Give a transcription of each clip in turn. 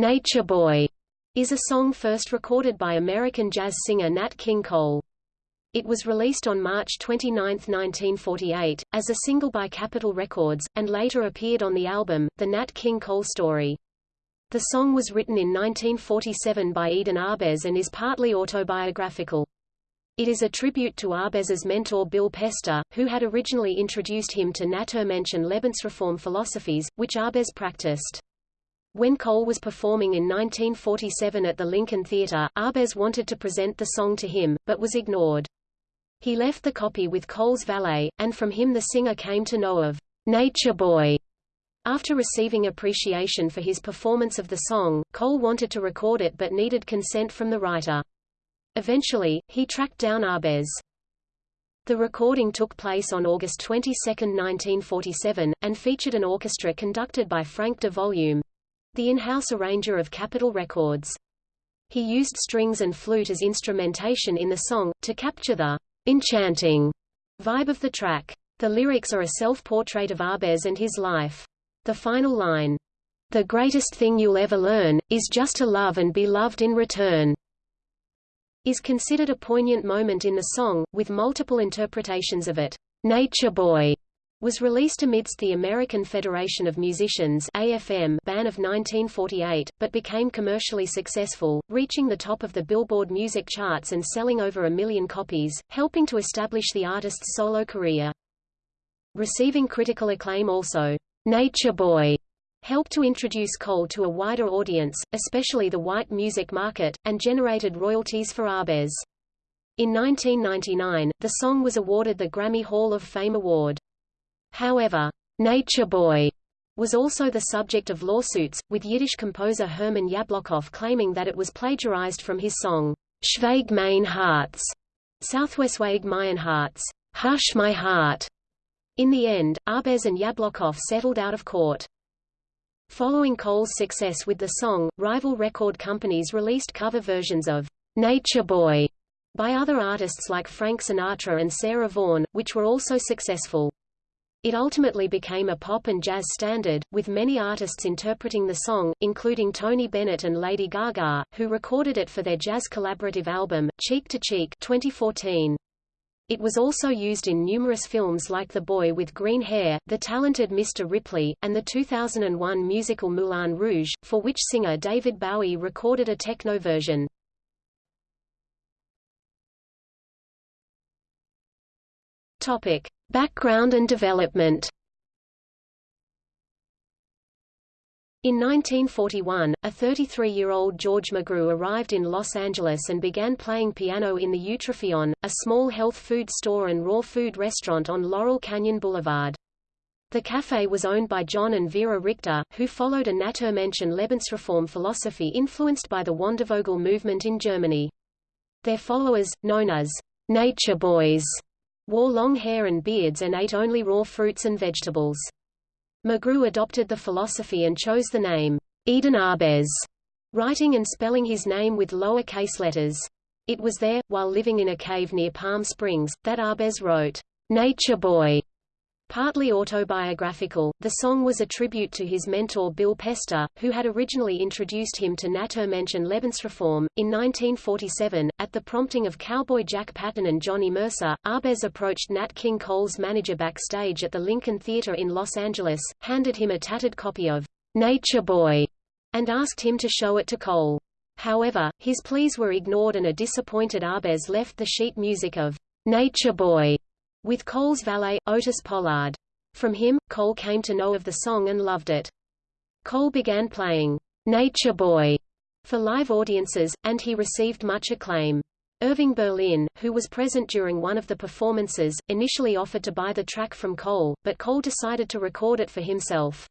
Nature Boy is a song first recorded by American jazz singer Nat King Cole. It was released on March 29, 1948, as a single by Capitol Records, and later appeared on the album, The Nat King Cole Story. The song was written in 1947 by Eden Ahbez and is partly autobiographical. It is a tribute to Ahbez's mentor Bill Pester, who had originally introduced him to Naturmensch and Lebensreform philosophies, which Ahbez practiced. When Cole was performing in 1947 at the Lincoln Theatre, Ahbez wanted to present the song to him, but was ignored. He left the copy with Cole's valet, and from him the singer came to know of Nature Boy. After receiving appreciation for his performance of the song, Cole wanted to record it but needed consent from the writer. Eventually, he tracked down Ahbez. The recording took place on August 22, 1947, and featured an orchestra conducted by Frank de Volume, the in-house arranger of Capitol Records. He used strings and flute as instrumentation in the song, to capture the enchanting vibe of the track. The lyrics are a self-portrait of Ahbez and his life. The final line, "The greatest thing you'll ever learn, is just to love and be loved in return," is considered a poignant moment in the song, with multiple interpretations of it. Nature Boy was released amidst the American Federation of Musicians AFM ban of 1948, but became commercially successful, reaching the top of the Billboard music charts and selling over a million copies, helping to establish the artist's solo career. Receiving critical acclaim also, Nature Boy helped to introduce Cole to a wider audience, especially the white music market, and generated royalties for Ahbez. In 1999, the song was awarded the Grammy Hall of Fame Award. However, Nature Boy was also the subject of lawsuits, with Yiddish composer Herman Yablokoff claiming that it was plagiarized from his song, Schweig mein Herz, Southwestweg mein Herz, Hush My Heart. In the end, Ahbez and Yablokoff settled out of court. Following Cole's success with the song, rival record companies released cover versions of Nature Boy by other artists like Frank Sinatra and Sarah Vaughan, which were also successful. It ultimately became a pop and jazz standard, with many artists interpreting the song, including Tony Bennett and Lady Gaga, who recorded it for their jazz collaborative album, Cheek to Cheek 2014. It was also used in numerous films like The Boy with Green Hair, The Talented Mr. Ripley, and the 2001 musical Moulin Rouge, for which singer David Bowie recorded a techno version. Topic. Background and development In 1941, a 33-year-old George McGrew arrived in Los Angeles and began playing piano in the Eutrophion, a small health food store and raw food restaurant on Laurel Canyon Boulevard. The cafe was owned by John and Vera Richter, who followed a Naturmensch and Lebensreform philosophy influenced by the Wandervogel movement in Germany. Their followers, known as Nature Boys, wore long hair and beards and ate only raw fruits and vegetables. McGrew adopted the philosophy and chose the name, Eden Ahbez, writing and spelling his name with lower case letters. It was there, while living in a cave near Palm Springs, that Ahbez wrote, Nature Boy, Partly autobiographical, the song was a tribute to his mentor Bill Pester, who had originally introduced him to Naturmensch and Lebensreform. In 1947, at the prompting of cowboy Jack Patton and Johnny Mercer, Ahbez approached Nat King Cole's manager backstage at the Lincoln Theatre in Los Angeles, handed him a tattered copy of Nature Boy, and asked him to show it to Cole. However, his pleas were ignored and a disappointed Ahbez left the sheet music of Nature Boy with Cole's valet, Otis Pollard. From him, Cole came to know of the song and loved it. Cole began playing Nature Boy for live audiences, and he received much acclaim. Irving Berlin, who was present during one of the performances, initially offered to buy the track from Cole, but Cole decided to record it for himself.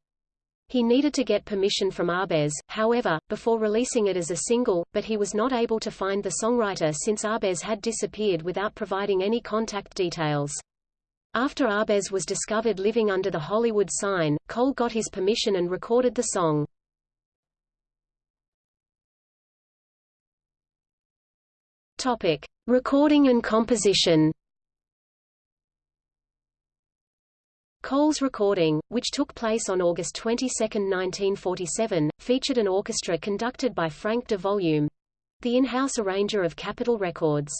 He needed to get permission from Ahbez, however, before releasing it as a single, but he was not able to find the songwriter since Ahbez had disappeared without providing any contact details. After Ahbez was discovered living under the Hollywood sign, Cole got his permission and recorded the song. Topic: Recording and composition. Cole's recording, which took place on August 22, 1947, featured an orchestra conducted by Frank de Volume, the in-house arranger of Capitol Records.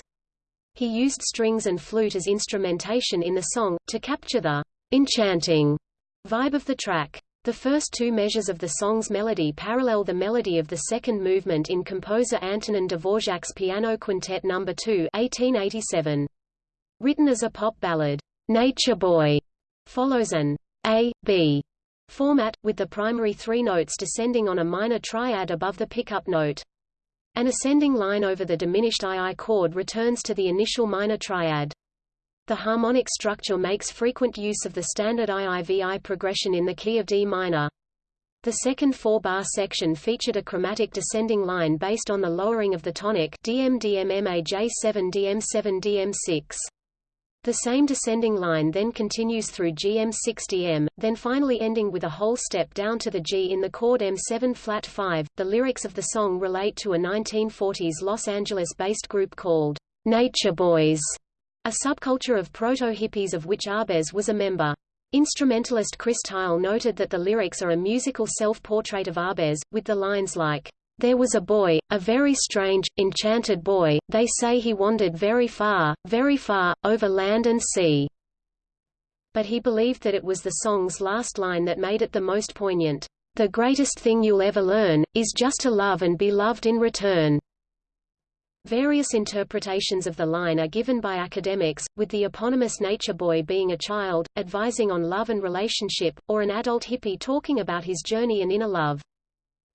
He used strings and flute as instrumentation in the song, to capture the enchanting vibe of the track. The first two measures of the song's melody parallel the melody of the second movement in composer Antonin Dvorak's Piano Quintet No. 2 1887. Written as a pop ballad, Nature Boy follows an A, B format, with the primary three notes descending on a minor triad above the pickup note. An ascending line over the diminished II chord returns to the initial minor triad. The harmonic structure makes frequent use of the standard IIVI progression in the key of D minor. The second four-bar section featured a chromatic descending line based on the lowering of the tonic DM DM MAJ7 DM7 DM6. The same descending line then continues through GM6 DM, then finally ending with a whole step down to the G in the chord M7 flat 5. The lyrics of the song relate to a 1940s Los Angeles-based group called Nature Boys a subculture of proto-hippies of which Ahbez was a member. Instrumentalist Chris Thile noted that the lyrics are a musical self-portrait of Ahbez, with the lines like, There was a boy, a very strange, enchanted boy, they say he wandered very far, very far, over land and sea. But he believed that it was the song's last line that made it the most poignant. The greatest thing you'll ever learn, is just to love and be loved in return. Various interpretations of the line are given by academics, with the eponymous nature boy being a child, advising on love and relationship, or an adult hippie talking about his journey and inner love.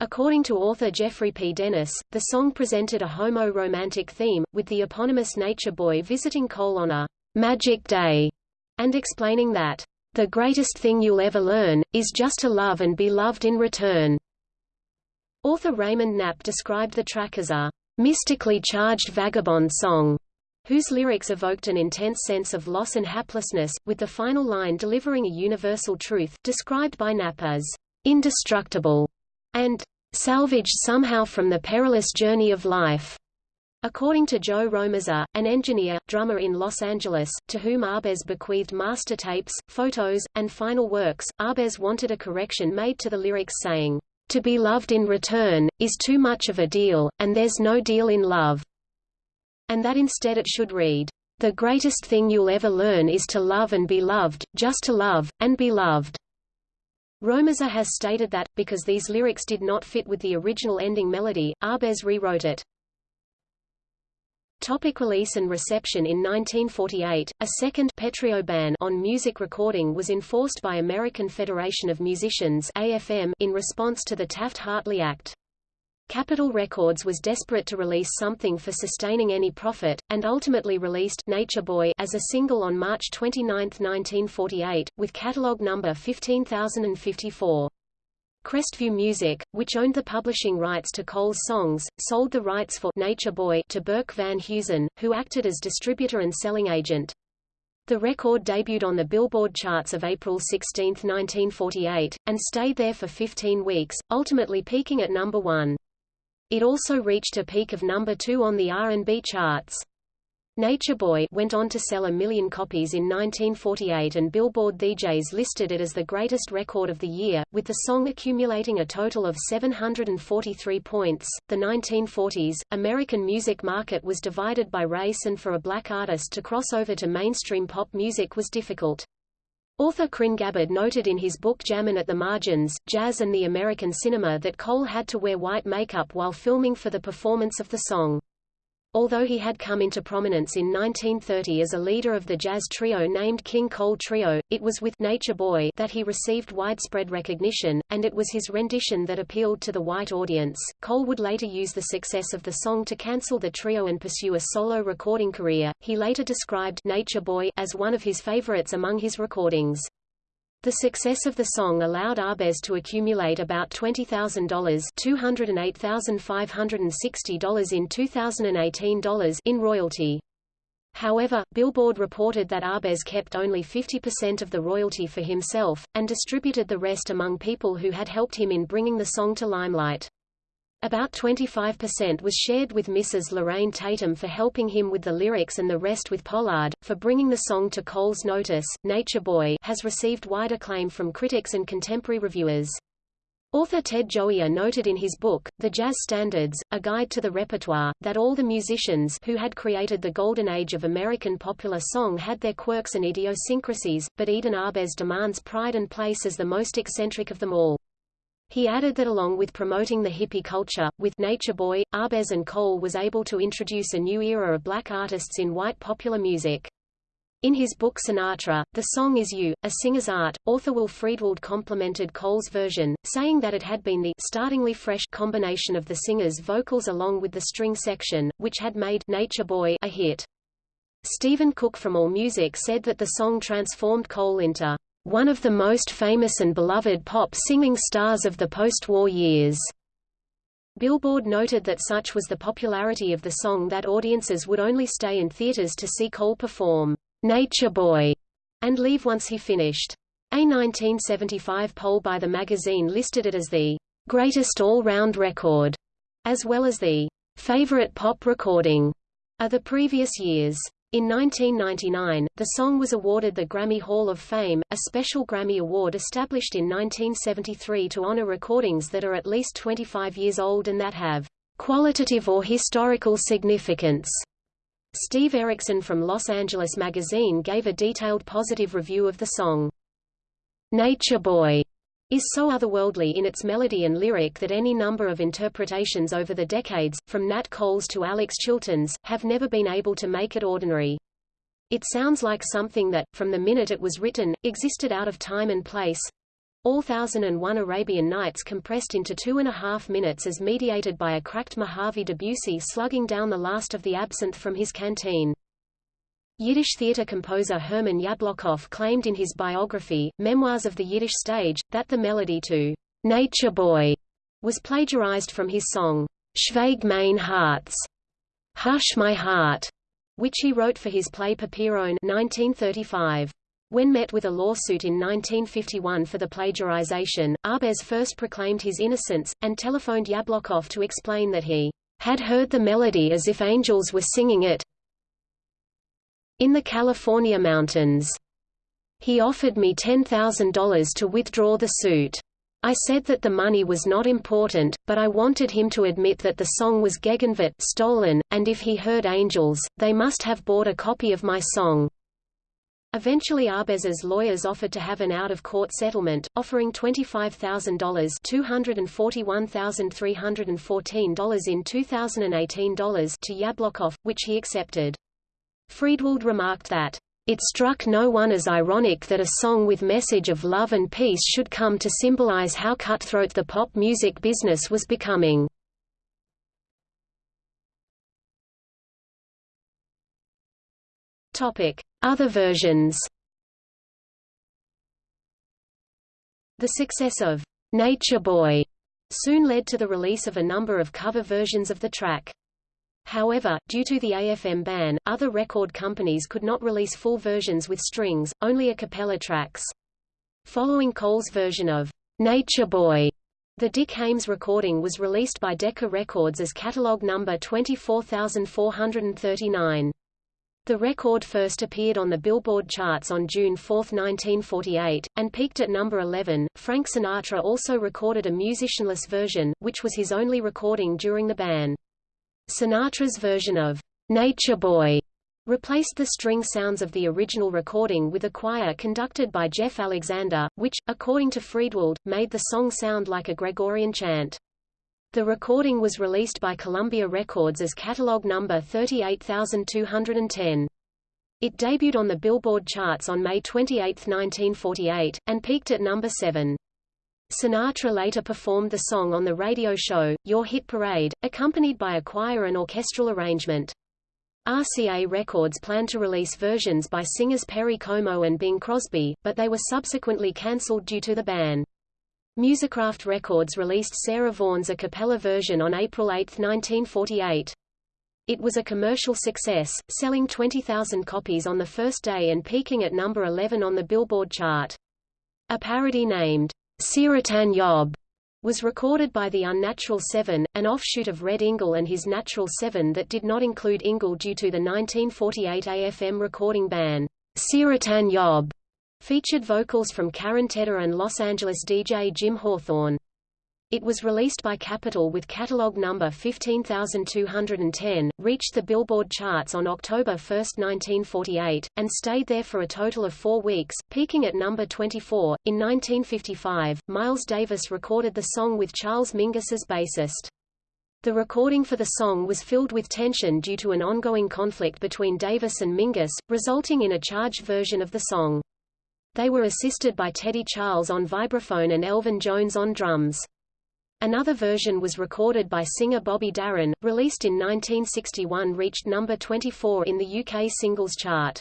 According to author Jeffrey P. Dennis, the song presented a homo-romantic theme, with the eponymous nature boy visiting Cole on a magic day, and explaining that, the greatest thing you'll ever learn, is just to love and be loved in return. Author Raymond Knapp described the track as a mystically charged vagabond song, whose lyrics evoked an intense sense of loss and haplessness, with the final line delivering a universal truth, described by Knapp as indestructible, and salvaged somehow from the perilous journey of life. According to Joe Romersa, an engineer, drummer in Los Angeles, to whom Ahbez bequeathed master tapes, photos, and final works, Ahbez wanted a correction made to the lyrics saying, to be loved in return, is too much of a deal, and there's no deal in love. And that instead it should read, The greatest thing you'll ever learn is to love and be loved, just to love, and be loved. Romersa has stated that, because these lyrics did not fit with the original ending melody, Ahbez rewrote it. Topic release and reception In 1948, a second ban on music recording was enforced by American Federation of Musicians AFM in response to the Taft-Hartley Act. Capitol Records was desperate to release something for sustaining any profit, and ultimately released Nature Boy as a single on March 29, 1948, with catalog number 15054. Crestview Music, which owned the publishing rights to Cole's songs, sold the rights for Nature Boy to Burke Van Heusen, who acted as distributor and selling agent. The record debuted on the Billboard charts of April 16, 1948, and stayed there for 15 weeks, ultimately peaking at number one. It also reached a peak of number two on the R&B charts. Nature Boy went on to sell a million copies in 1948 and Billboard DJs listed it as the greatest record of the year, with the song accumulating a total of 743 points. The 1940s, American music market was divided by race and for a black artist to cross over to mainstream pop music was difficult. Author Krin Gabbard noted in his book Jammin' at the Margins, Jazz and the American Cinema that Cole had to wear white makeup while filming for the performance of the song. Although he had come into prominence in 1930 as a leader of the jazz trio named King Cole Trio, it was with Nature Boy that he received widespread recognition, and it was his rendition that appealed to the white audience. Cole would later use the success of the song to cancel the trio and pursue a solo recording career. He later described Nature Boy as one of his favorites among his recordings. The success of the song allowed Ahbez to accumulate about $20,000 $208,560 in 2018 dollars in royalty. However, Billboard reported that Ahbez kept only 50% of the royalty for himself, and distributed the rest among people who had helped him in bringing the song to limelight. About 25% was shared with Mrs. Lorraine Tatum for helping him with the lyrics and the rest with Pollard, for bringing the song to Cole's notice. Nature Boy has received wide acclaim from critics and contemporary reviewers. Author Ted Gioia noted in his book, The Jazz Standards, A Guide to the Repertoire, that all the musicians who had created the golden age of American popular song had their quirks and idiosyncrasies, but Eden Ahbez demands pride and place as the most eccentric of them all. He added that along with promoting the hippie culture, with Nature Boy, Ahbez and Cole was able to introduce a new era of black artists in white popular music. In his book Sinatra, The Song Is You, A Singer's Art, author Will Friedwald complimented Cole's version, saying that it had been the startlingly fresh combination of the singer's vocals along with the string section, which had made Nature Boy a hit. Stephen Cook from AllMusic said that the song transformed Cole into one of the most famous and beloved pop singing stars of the post-war years. Billboard noted that such was the popularity of the song that audiences would only stay in theaters to see Cole perform Nature Boy and leave once he finished. A 1975 poll by the magazine listed it as the greatest all-round record, as well as the favorite pop recording of the previous years. In 1999, the song was awarded the Grammy Hall of Fame, a special Grammy Award established in 1973 to honor recordings that are at least 25 years old and that have qualitative or historical significance. Steve Erickson from Los Angeles Magazine gave a detailed positive review of the song. Nature Boy is so otherworldly in its melody and lyric that any number of interpretations over the decades, from Nat Cole's to Alex Chilton's, have never been able to make it ordinary. It sounds like something that, from the minute it was written, existed out of time and place. All Thousand and One Arabian Nights compressed into two and a half minutes as mediated by a cracked Mojave Debussy slugging down the last of the absinthe from his canteen. Yiddish theater composer Herman Yablokoff claimed in his biography, Memoirs of the Yiddish Stage, that the melody to Nature Boy was plagiarized from his song, Schweig mein Herz, Hush My Heart, which he wrote for his play Papirosn 1935. When met with a lawsuit in 1951 for the plagiarization, Ahbez first proclaimed his innocence, and telephoned Yablokoff to explain that he had heard the melody as if angels were singing it, in the California mountains. He offered me $10,000 to withdraw the suit. I said that the money was not important, but I wanted him to admit that the song was Gegenwart stolen, and if he heard angels, they must have bought a copy of my song. Eventually Ahbez's lawyers offered to have an out-of-court settlement, offering $25,000 $241,314 in 2018 dollars to Yablokoff, which he accepted. Friedwald remarked that, "...it struck no one as ironic that a song with message of love and peace should come to symbolize how cutthroat the pop music business was becoming." Other versions The success of Nature Boy soon led to the release of a number of cover versions of the track. However, due to the AFM ban, other record companies could not release full versions with strings, only a cappella tracks. Following Cole's version of Nature Boy, the Dick Haymes recording was released by Decca Records as catalog number 24439. The record first appeared on the Billboard charts on June 4, 1948, and peaked at number 11. Frank Sinatra also recorded a musicianless version, which was his only recording during the ban. Sinatra's version of Nature Boy replaced the string sounds of the original recording with a choir conducted by Jeff Alexander, which, according to Friedwald, made the song sound like a Gregorian chant. The recording was released by Columbia Records as catalog number 38210. It debuted on the Billboard charts on May 28, 1948, and peaked at number 7. Sinatra later performed the song on the radio show, Your Hit Parade, accompanied by a choir and orchestral arrangement. RCA Records planned to release versions by singers Perry Como and Bing Crosby, but they were subsequently cancelled due to the ban. Musicraft Records released Sarah Vaughan's a cappella version on April 8, 1948. It was a commercial success, selling 20,000 copies on the first day and peaking at number 11 on the Billboard chart. A parody named Serutan Yob was recorded by the Unnatural Seven, an offshoot of Red Ingle and his Natural Seven that did not include Ingle due to the 1948 AFM recording ban. Serutan Yob featured vocals from Karen Tedder and Los Angeles DJ Jim Hawthorne. It was released by Capitol with catalog number 15210, reached the Billboard charts on October 1, 1948, and stayed there for a total of four weeks, peaking at number 24. In 1955, Miles Davis recorded the song with Charles Mingus as bassist. The recording for the song was filled with tension due to an ongoing conflict between Davis and Mingus, resulting in a charged version of the song. They were assisted by Teddy Charles on vibraphone and Elvin Jones on drums. Another version was recorded by singer Bobby Darin, released in 1961 reached number 24 in the UK singles chart.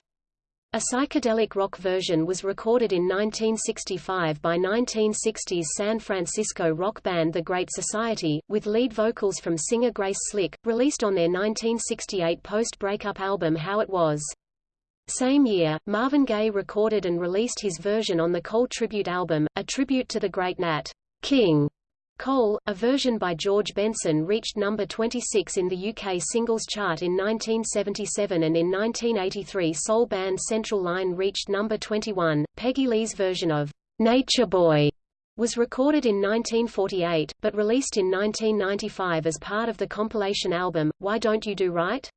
A psychedelic rock version was recorded in 1965 by 1960s San Francisco rock band The Great Society, with lead vocals from singer Grace Slick, released on their 1968 post-breakup album How It Was. Same year, Marvin Gaye recorded and released his version on the Cole tribute album, a tribute to the great Nat King. Cole, a version by George Benson reached number 26 in the UK singles chart in 1977 and in 1983 soul band Central Line reached number 21. Peggy Lee's version of Nature Boy was recorded in 1948, but released in 1995 as part of the compilation album, Why Don't You Do Right?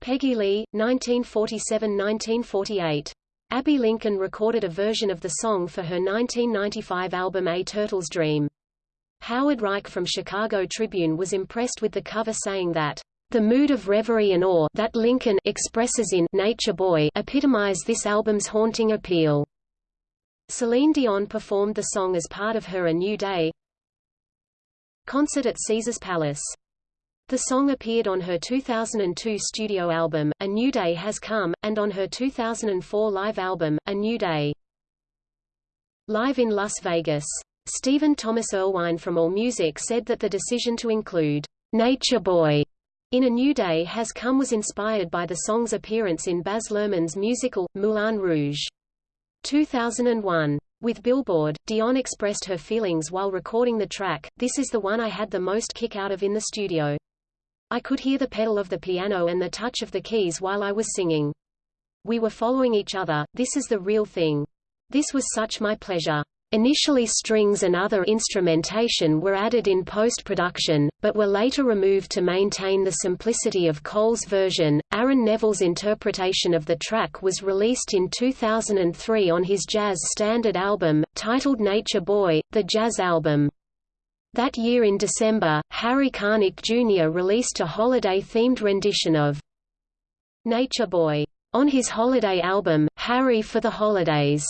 Peggy Lee, 1947–1948. Abbey Lincoln recorded a version of the song for her 1995 album A Turtle's Dream. Howard Reich from Chicago Tribune was impressed with the cover saying that the mood of reverie and awe that Lincoln expresses in Nature Boy epitomize this album's haunting appeal. Celine Dion performed the song as part of her A New Day concert at Caesars Palace. The song appeared on her 2002 studio album, A New Day Has Come, and on her 2004 live album, A New Day. Live in Las Vegas Stephen Thomas Erlewine from AllMusic said that the decision to include Nature Boy in A New Day Has Come was inspired by the song's appearance in Baz Luhrmann's musical, Moulin Rouge. 2001. With Billboard, Dion expressed her feelings while recording the track, This is the one I had the most kick out of in the studio. I could hear the pedal of the piano and the touch of the keys while I was singing. We were following each other, this is the real thing. This was such my pleasure. Initially strings and other instrumentation were added in post-production, but were later removed to maintain the simplicity of Cole's version. Aaron Neville's interpretation of the track was released in 2003 on his jazz standard album, titled Nature Boy, the jazz album. That year in December, Harry Connick Jr. released a holiday-themed rendition of Nature Boy. On his holiday album, Harry for the Holidays.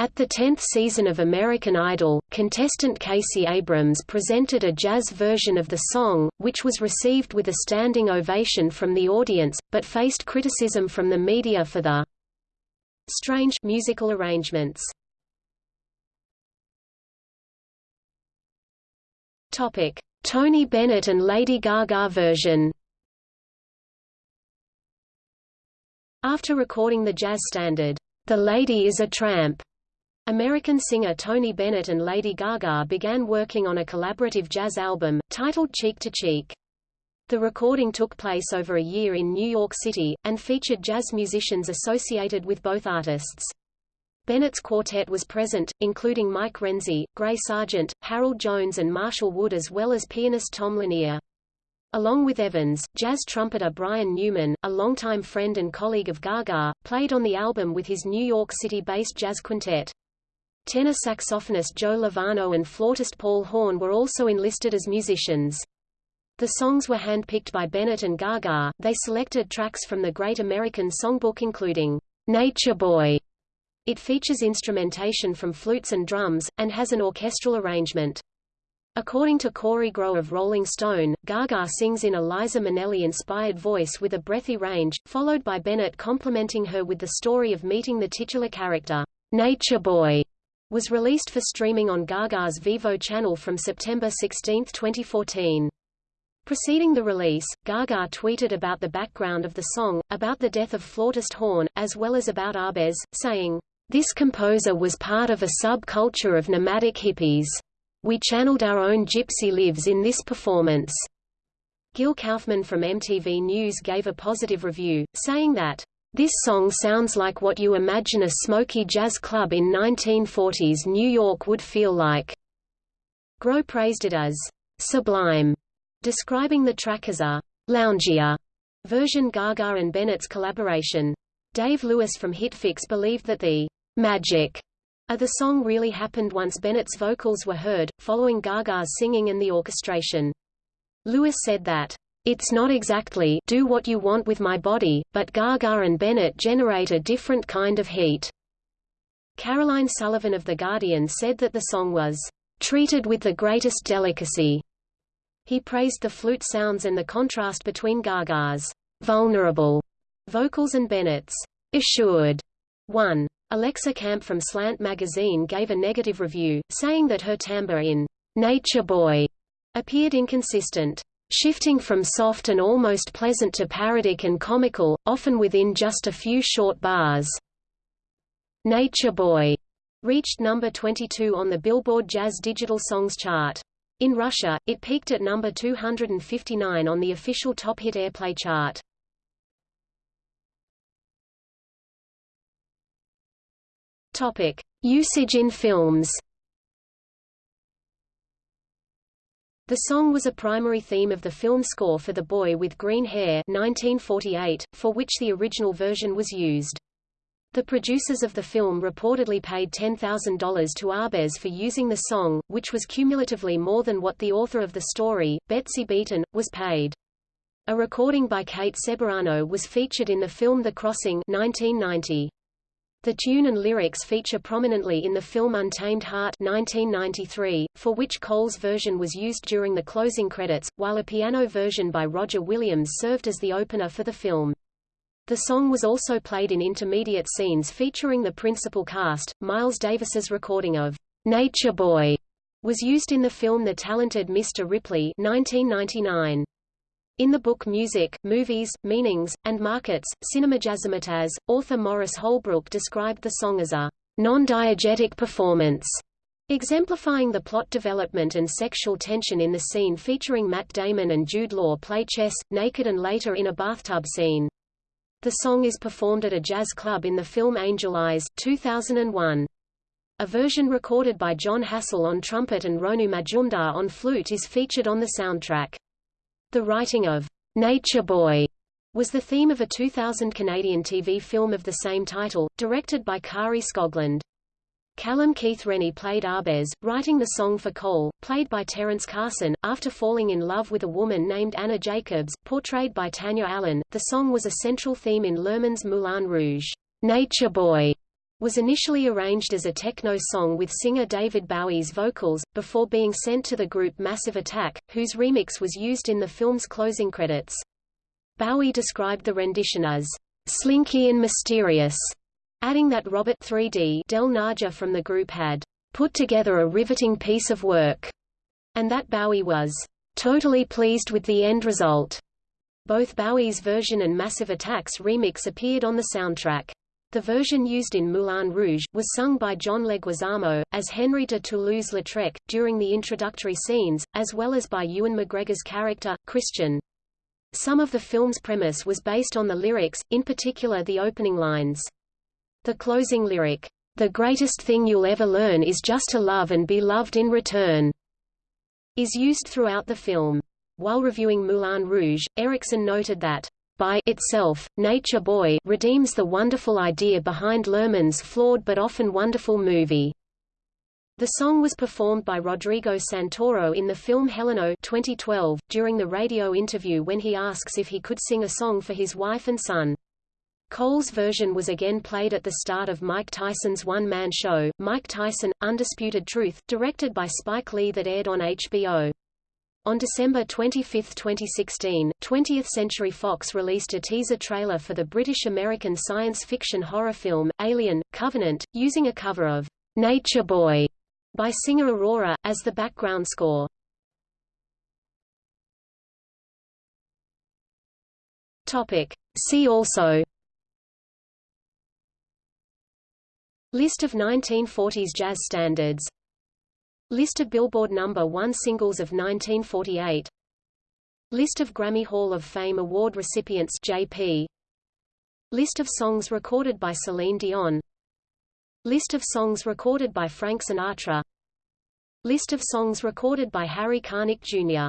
At the 10th season of American Idol, contestant Casey Abrams presented a jazz version of the song, which was received with a standing ovation from the audience, but faced criticism from the media for the strange musical arrangements. Topic: Tony Bennett and Lady Gaga version. After recording the jazz standard, The Lady is a Tramp, American singer Tony Bennett and Lady Gaga began working on a collaborative jazz album, titled Cheek to Cheek. The recording took place over a year in New York City, and featured jazz musicians associated with both artists. Bennett's quartet was present, including Mike Renzi, Gray Sargent, Harold Jones and Marshall Wood as well as pianist Tom Lanier. Along with Evans, jazz trumpeter Brian Newman, a longtime friend and colleague of Gaga, played on the album with his New York City-based jazz quintet. Tenor saxophonist Joe Lovano and flautist Paul Horn were also enlisted as musicians. The songs were handpicked by Bennett and Gaga. They selected tracks from the Great American Songbook including Nature Boy. It features instrumentation from flutes and drums, and has an orchestral arrangement. According to Kory Grow of Rolling Stone, Gaga sings in a Liza Minnelli-inspired voice with a breathy range, followed by Bennett complimenting her with the story of meeting the titular character, Nature Boy was released for streaming on Gaga's Vevo channel from September 16, 2014. Preceding the release, Gaga tweeted about the background of the song, about the death of flautist Horn, as well as about Ahbez, saying, This composer was part of a subculture of nomadic hippies. We channeled our own gypsy lives in this performance. Gil Kaufman from MTV News gave a positive review, saying that, this song sounds like what you imagine a smoky jazz club in 1940s New York would feel like. Grow praised it as sublime, describing the track as a loungier version Gaga and Bennett's collaboration. Dave Lewis from Hitfix believed that the magic of the song really happened once Bennett's vocals were heard, following Gaga's singing and the orchestration. Lewis said that, "...it's not exactly do what you want with my body, but Gaga and Bennett generate a different kind of heat." Caroline Sullivan of The Guardian said that the song was, "...treated with the greatest delicacy." He praised the flute sounds and the contrast between Gaga's vulnerable vocals and Bennett's assured one. Alexa Camp from Slant magazine gave a negative review, saying that her timbre in Nature Boy appeared inconsistent, shifting from soft and almost pleasant to parodic and comical, often within just a few short bars. Nature Boy reached number 22 on the Billboard Jazz Digital Songs chart. In Russia, it peaked at number 259 on the official Top Hit Airplay chart. Topic: Usage in films. The song was a primary theme of the film score for The Boy with Green Hair 1948, for which the original version was used. The producers of the film reportedly paid $10,000 to Ahbez for using the song, which was cumulatively more than what the author of the story, Betsy Beaton, was paid. A recording by Kate Ceberano was featured in the film The Crossing 1990. The tune and lyrics feature prominently in the film Untamed Heart 1993, for which Cole's version was used during the closing credits, while a piano version by Roger Williams served as the opener for the film. The song was also played in intermediate scenes featuring the principal cast. Miles Davis's recording of Nature Boy was used in the film The Talented Mr. Ripley 1999. In the book Music, Movies, Meanings, and Markets, Cinemajazzmatazz, author Morris Holbrook described the song as a non-diegetic performance, exemplifying the plot development and sexual tension in the scene featuring Matt Damon and Jude Law play chess, naked and later in a bathtub scene. The song is performed at a jazz club in the film Angel Eyes 2001. A version recorded by Jon Hassell on trumpet and Ronu Majumdar on flute is featured on the soundtrack. The writing of Nature Boy was the theme of a 2000 Canadian TV film of the same title, directed by Kari Skogland. Callum Keith Rennie played Ahbez, writing the song for Cole, played by Terence Carson, after falling in love with a woman named Anna Jacobs, portrayed by Tanya Allen. The song was a central theme in Luhrmann's Moulin Rouge. Nature Boy was initially arranged as a techno song with singer David Bowie's vocals, before being sent to the group Massive Attack, whose remix was used in the film's closing credits. Bowie described the rendition as slinky and mysterious, adding that Robert 3D Del Naja from the group had put together a riveting piece of work, and that Bowie was totally pleased with the end result. Both Bowie's version and Massive Attack's remix appeared on the soundtrack. The version used in Moulin Rouge, was sung by John Leguizamo, as Henry de Toulouse-Lautrec, during the introductory scenes, as well as by Ewan McGregor's character, Christian. Some of the film's premise was based on the lyrics, in particular the opening lines. The closing lyric, "The greatest thing you'll ever learn is just to love and be loved in return," is used throughout the film. While reviewing Moulin Rouge, Erickson noted that by itself, Nature Boy redeems the wonderful idea behind Luhrmann's flawed but often wonderful movie. The song was performed by Rodrigo Santoro in the film Heleno 2012, during the radio interview when he asks if he could sing a song for his wife and son. Cole's version was again played at the start of Mike Tyson's one-man show, Mike Tyson, Undisputed Truth, directed by Spike Lee that aired on HBO. On December 25, 2016, 20th Century Fox released a teaser trailer for the British-American science fiction horror film, Alien, Covenant, using a cover of Nature Boy by singer Aurora, as the background score. Topic. See also List of 1940s jazz standards List of Billboard number 1 singles of 1948 List of Grammy Hall of Fame award recipients JP List of songs recorded by Celine Dion. List of songs recorded by Frank Sinatra. List of songs recorded by Harry Connick Jr.